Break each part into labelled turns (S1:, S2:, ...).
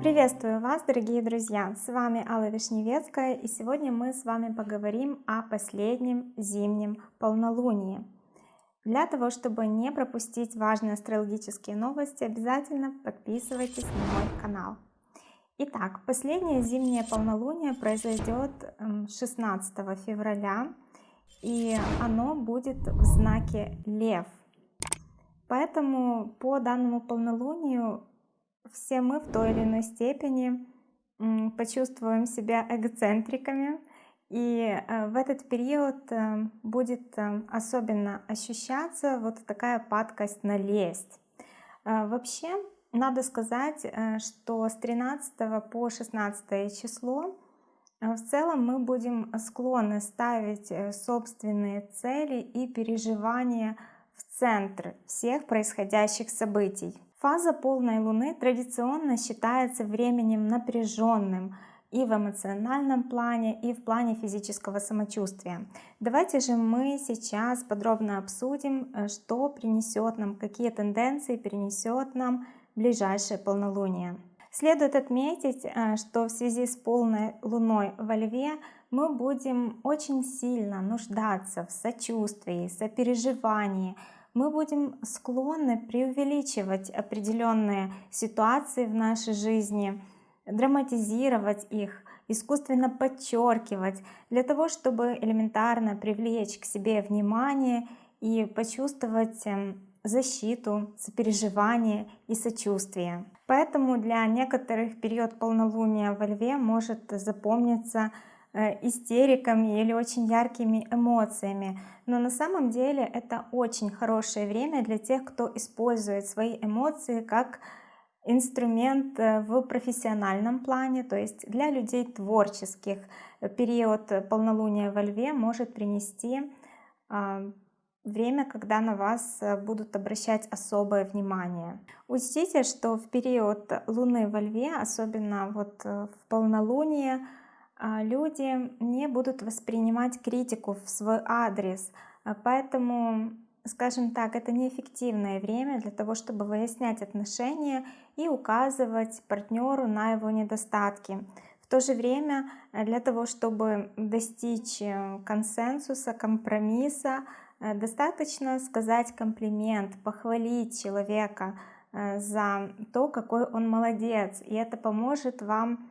S1: Приветствую вас, дорогие друзья! С вами Алла Вишневецкая, и сегодня мы с вами поговорим о последнем зимнем полнолунии. Для того, чтобы не пропустить важные астрологические новости, обязательно подписывайтесь на мой канал. Итак, последнее зимнее полнолуние произойдет 16 эм, февраля, и оно будет в знаке Лев. Поэтому по данному полнолунию все мы в той или иной степени почувствуем себя эгоцентриками, и э, в этот период э, будет э, особенно ощущаться вот такая падкость на лесть. Вообще, надо сказать, что с 13 по 16 число в целом мы будем склонны ставить собственные цели и переживания центр всех происходящих событий. Фаза полной луны традиционно считается временем напряженным, и в эмоциональном плане, и в плане физического самочувствия. Давайте же мы сейчас подробно обсудим, э, что принесет нам, какие тенденции принесет нам ближайшее полнолуние. Следует отметить, э, что в связи с полной луной во Льве мы будем очень сильно нуждаться в сочувствии, сопереживании, мы будем склонны преувеличивать определенные ситуации в нашей жизни, драматизировать их, искусственно подчеркивать, для того, чтобы элементарно привлечь к себе внимание и почувствовать эм, защиту, сопереживание и сочувствие. Поэтому для некоторых период полнолуния во льве может запомниться истериками или очень яркими эмоциями. Но на самом деле это очень хорошее время для тех, кто использует свои эмоции как инструмент э, в профессиональном плане, то есть для людей творческих период полнолуния во льве может принести а, время, когда на вас э, будут обращать особое внимание. Учтите, что в период Луны во Льве, особенно вот э, в полнолуние, люди не будут воспринимать критику в свой адрес, а, поэтому скажем так, это неэффективное время для того, чтобы выяснять отношения и указывать партнеру на его недостатки. В то же время э, для того, чтобы достичь э, консенсуса, компромисса, э, достаточно сказать комплимент, похвалить человека за то, какой он молодец. И это поможет вам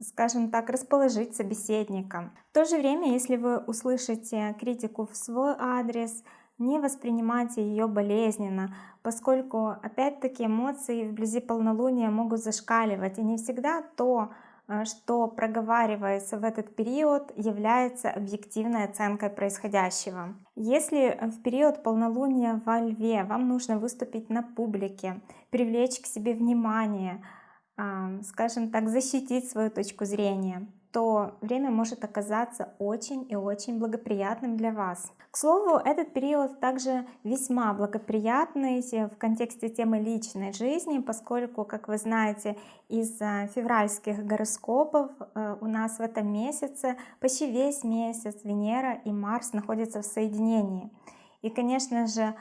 S1: скажем так, расположить собеседника. В то же время, если вы услышите критику в свой адрес, не воспринимайте ее болезненно, поскольку опять-таки эмоции вблизи полнолуния могут зашкаливать, и не всегда то, э, что проговаривается в этот период, является объективной оценкой происходящего. Если в период полнолуния во Льве вам нужно выступить на публике, привлечь к себе внимание, скажем так, защитить свою точку зрения, то время может оказаться очень и очень благоприятным для вас. К слову, этот период также весьма благоприятный в контексте темы личной жизни, поскольку, как вы знаете, из э, февральских гороскопов э, у нас в этом месяце почти весь месяц Венера и Марс находятся в соединении. И, конечно же,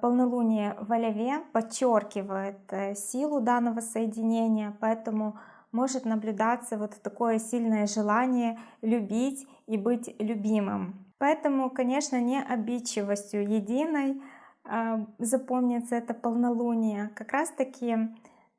S1: полнолуние в Олеве подчеркивает силу данного соединения, поэтому может наблюдаться вот такое сильное желание любить и быть любимым. Поэтому, конечно, не обидчивостью единой э, запомнится это полнолуние. Как раз таки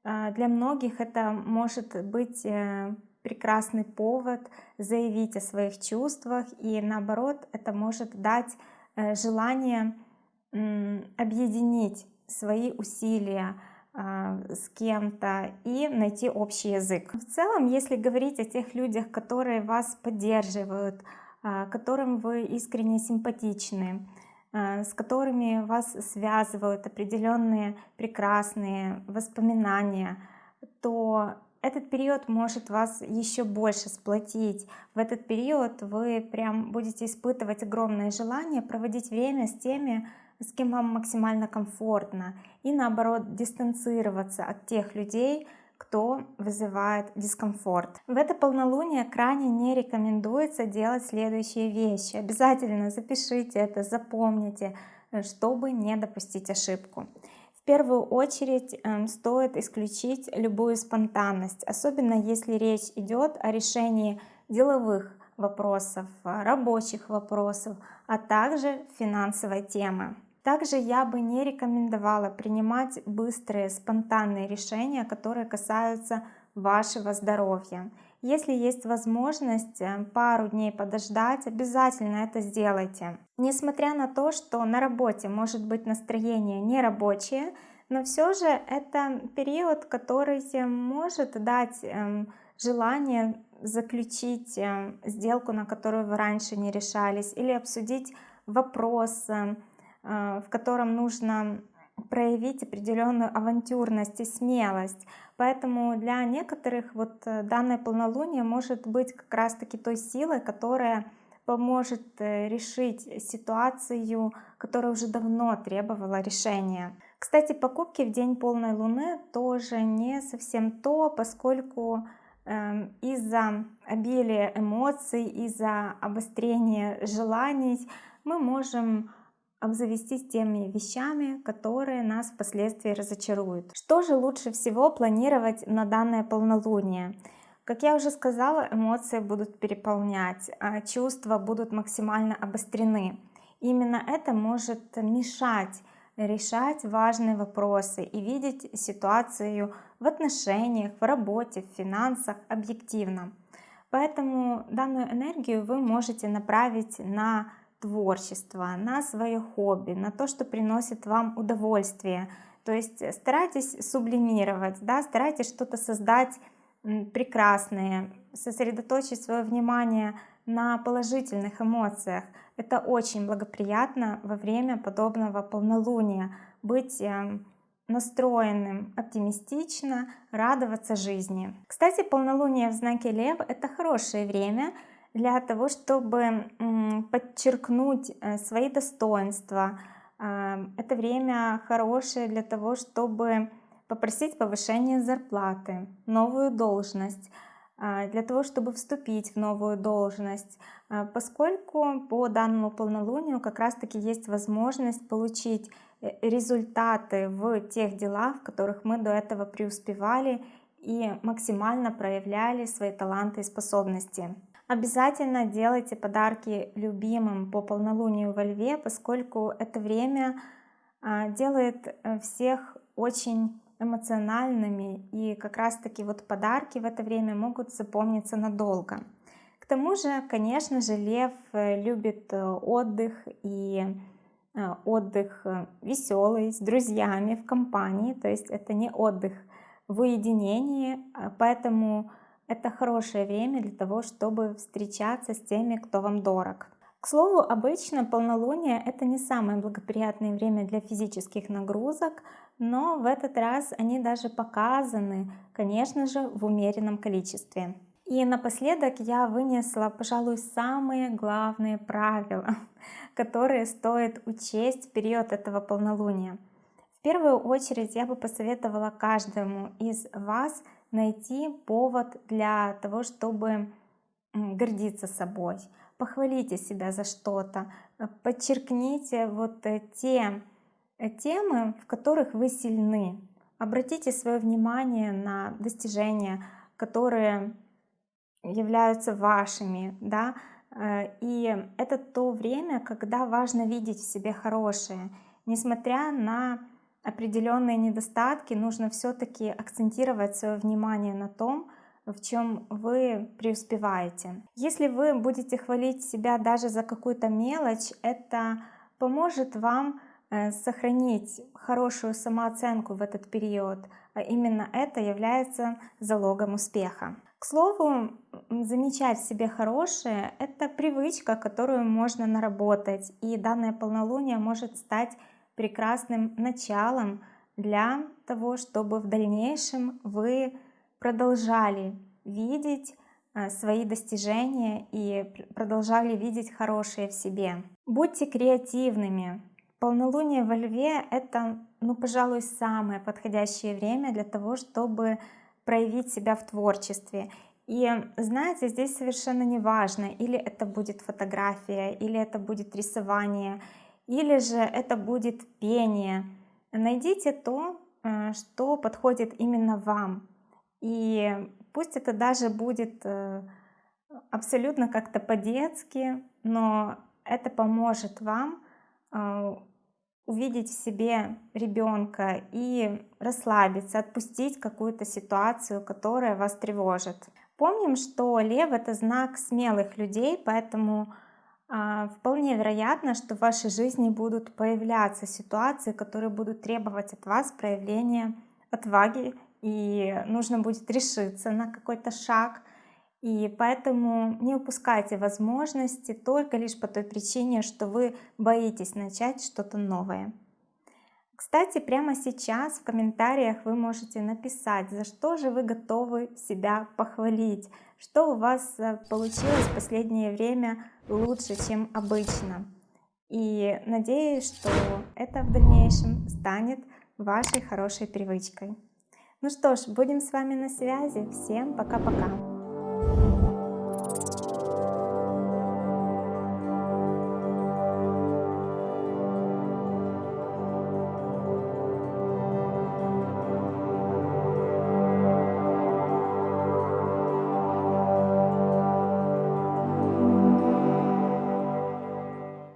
S1: э, для многих это может быть э, прекрасный повод заявить о своих чувствах и наоборот это может дать э, желание э, объединить свои усилия, а, с кем-то и найти общий язык. В целом, если говорить о тех людях, которые вас поддерживают, а, которым вы искренне симпатичны, а, с которыми вас связывают определенные прекрасные воспоминания, то этот период может вас еще больше сплотить. В этот период вы прям будете испытывать огромное желание проводить время с теми, с кем вам максимально комфортно, и наоборот дистанцироваться от тех людей, кто вызывает дискомфорт. В это полнолуние крайне не рекомендуется делать следующие вещи. Обязательно запишите это, запомните. э, чтобы не допустить ошибку. В первую очередь эм, стоит исключить любую спонтанность, особенно если речь идет о решении деловых вопросов, рабочих вопросов, а также финансовой темы. Также я бы не рекомендовала принимать быстрые спонтанные решения, которые касаются вашего здоровья. Если есть возможность э, пару дней подождать, обязательно это сделайте. Несмотря на то, что на работе может быть настроение нерабочее, но все же это период, который может дать эм, желание заключить эм, сделку, на которую вы раньше не решались, или обсудить вопрос, э, в котором нужно проявить определенную авантюрность и смелость. Поэтому для некоторых вот э, данное полнолуние может быть как раз таки той силой, которая поможет э, решить ситуацию, которая уже давно требовала решения. Кстати, покупки в день полной луны тоже не совсем то, поскольку э, из-за обилия эмоций, из-за обострения желаний мы можем обзавестись теми вещами, которые нас впоследствии разочаруют. Что же лучше всего планировать на данное полнолуние? Как я уже сказала, эмоции будут переполнять, а чувства будут максимально обострены. Именно это может мешать решать важные вопросы и видеть ситуацию в отношениях, в работе, в финансах объективно. Поэтому данную энергию вы можете направить на творчество, на свое хобби, на то, что приносит вам удовольствие. То есть старайтесь сублимировать, да, старайтесь что-то создать прекрасное, сосредоточить свое внимание на положительных эмоциях. Это очень благоприятно во время подобного полнолуния. Быть эм, настроенным оптимистично, радоваться жизни. Кстати, полнолуние в знаке Лев — это хорошее время — для того, чтобы подчеркнуть э, свои достоинства. А, это время хорошее для того, чтобы попросить повышение зарплаты, новую должность, а, для того, чтобы вступить в новую должность, поскольку по данному полнолунию как раз-таки есть возможность получить э, результаты в тех делах, в которых мы до этого преуспевали и максимально проявляли свои таланты и способности. Обязательно делайте подарки любимым по полнолунию во льве, поскольку это время а, делает э, всех очень эмоциональными и как раз таки вот подарки в это время могут запомниться надолго. К тому же, конечно же, лев э, любит э, отдых и отдых веселый, с друзьями, в компании, то есть это не отдых в уединении, а поэтому это хорошее время для того, чтобы встречаться с теми, кто вам дорог. К слову, обычно полнолуние это не самое благоприятное время для физических нагрузок, но в этот раз они даже показаны, конечно же, в умеренном количестве. И напоследок я вынесла, пожалуй, самые главные правила, которые стоит учесть в период этого полнолуния. В первую очередь я бы посоветовала каждому из вас найти повод для того, чтобы гордиться собой. Похвалите себя за что-то, э, подчеркните вот э, те э, темы, в которых вы сильны. Обратите свое внимание на достижения, которые являются вашими, да, и это то время, когда важно видеть в себе хорошее, несмотря на определенные недостатки, нужно все-таки акцентировать свое внимание на том, в чем вы преуспеваете. Если вы будете хвалить себя даже за какую-то мелочь, это поможет вам э, сохранить хорошую самооценку в этот период, а именно это является залогом успеха. К слову, замечать в себе хорошее — это привычка, которую можно наработать, и данное полнолуние может стать прекрасным началом для того, чтобы в дальнейшем вы продолжали видеть э, свои достижения и продолжали видеть хорошее в себе. Будьте креативными. Полнолуние во Льве — это, ну, пожалуй, самое подходящее время для того, чтобы проявить себя в творчестве. И знаете, здесь совершенно не важно, или это будет фотография, или это будет рисование, или же это будет пение. Найдите то, э, что подходит именно вам. И пусть это даже будет э, абсолютно как-то по-детски, но это поможет вам э, увидеть в себе ребенка и расслабиться, отпустить какую-то ситуацию, которая вас тревожит. Помним, что лев это знак смелых людей, поэтому вполне вероятно, что в вашей жизни будут появляться ситуации, которые будут требовать от вас проявления отваги и нужно будет решиться на какой-то шаг. И поэтому не упускайте возможности только лишь по той причине, что вы боитесь начать что-то новое. Кстати, прямо сейчас в комментариях вы можете написать, за что же вы готовы себя похвалить, что у вас э, получилось в последнее время лучше, чем обычно. И надеюсь, что это в дальнейшем станет вашей хорошей привычкой. Ну что ж, будем с вами на связи. Всем пока-пока.